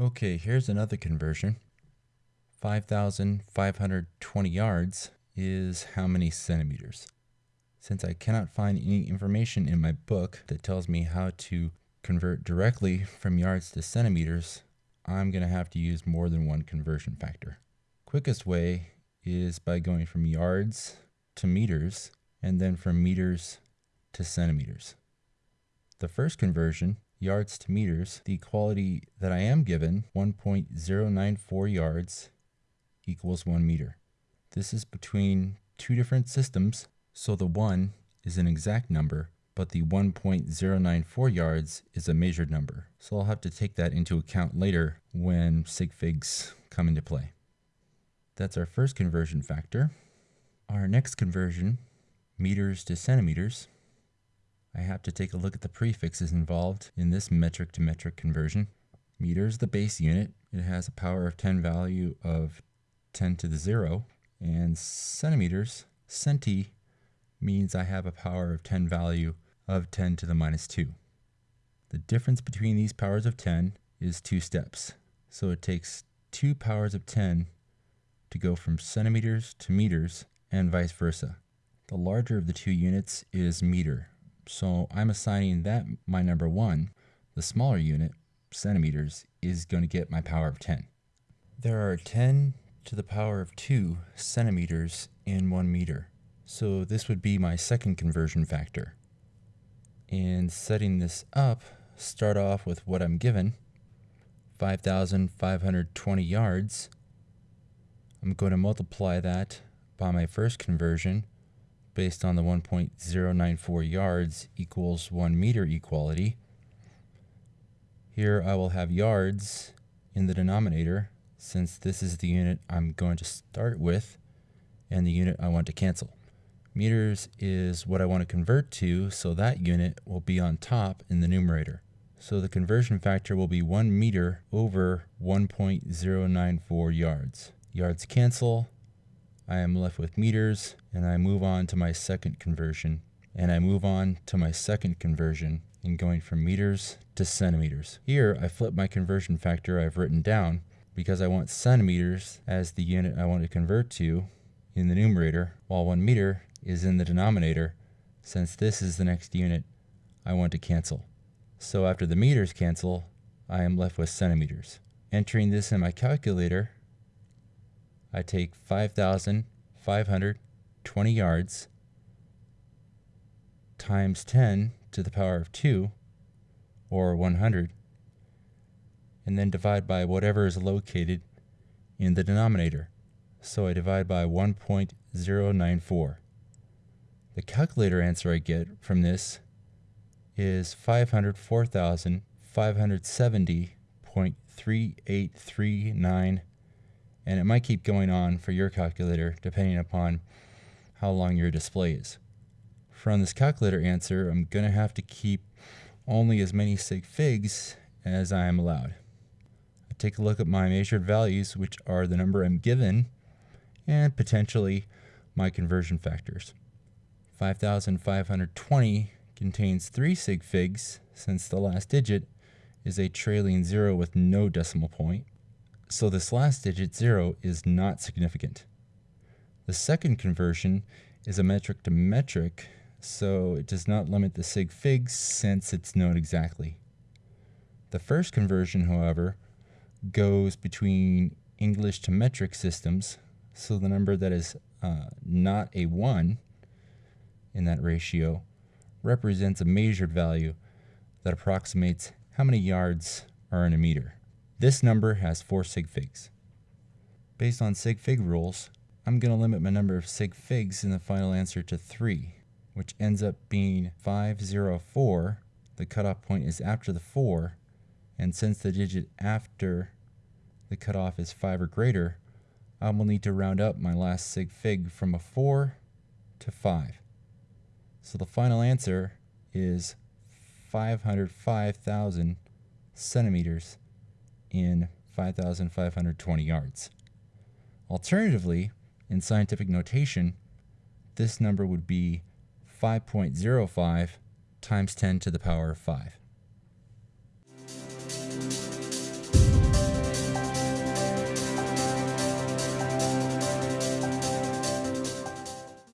Okay, here's another conversion. 5,520 yards is how many centimeters? Since I cannot find any information in my book that tells me how to convert directly from yards to centimeters, I'm going to have to use more than one conversion factor. Quickest way is by going from yards to meters and then from meters to centimeters. The first conversion, yards to meters, the equality that I am given, 1.094 yards equals 1 meter. This is between two different systems, so the 1 is an exact number, but the 1.094 yards is a measured number. So I'll have to take that into account later when sig figs come into play. That's our first conversion factor. Our next conversion, meters to centimeters, I have to take a look at the prefixes involved in this metric to metric conversion. Meter is the base unit. It has a power of 10 value of 10 to the 0. And centimeters, centi, means I have a power of 10 value of 10 to the minus 2. The difference between these powers of 10 is two steps. So it takes two powers of 10 to go from centimeters to meters and vice versa. The larger of the two units is meter. So I'm assigning that my number one. The smaller unit, centimeters, is going to get my power of 10. There are 10 to the power of 2 centimeters in 1 meter. So this would be my second conversion factor. And setting this up, start off with what I'm given, 5,520 yards. I'm going to multiply that by my first conversion based on the 1.094 yards equals 1 meter equality. Here I will have yards in the denominator since this is the unit I'm going to start with and the unit I want to cancel. Meters is what I want to convert to, so that unit will be on top in the numerator. So the conversion factor will be 1 meter over 1.094 yards. Yards cancel, I am left with meters, and I move on to my second conversion. And I move on to my second conversion in going from meters to centimeters. Here, I flip my conversion factor I've written down because I want centimeters as the unit I want to convert to in the numerator, while 1 meter is in the denominator, since this is the next unit I want to cancel. So after the meters cancel, I am left with centimeters. Entering this in my calculator, I take 5,520 yards times 10 to the power of 2, or 100, and then divide by whatever is located in the denominator. So I divide by 1.094. The calculator answer I get from this is 504,570.3839 and it might keep going on for your calculator depending upon how long your display is. From this calculator answer, I'm going to have to keep only as many sig figs as I am allowed. I take a look at my measured values, which are the number I'm given, and potentially my conversion factors. 5520 contains 3 sig figs, since the last digit is a trailing zero with no decimal point. So this last digit, 0, is not significant. The second conversion is a metric to metric, so it does not limit the sig figs since it's known exactly. The first conversion, however, goes between English to metric systems, so the number that is uh, not a 1 in that ratio represents a measured value that approximates how many yards are in a meter. This number has four sig figs. Based on sig fig rules, I'm going to limit my number of sig figs in the final answer to 3, which ends up being 504. The cutoff point is after the 4, and since the digit after the cutoff is 5 or greater, I will need to round up my last sig fig from a 4 to 5. So the final answer is 505,000 centimeters in 5,520 yards. Alternatively, in scientific notation, this number would be 5.05 times 10 to the power of 5.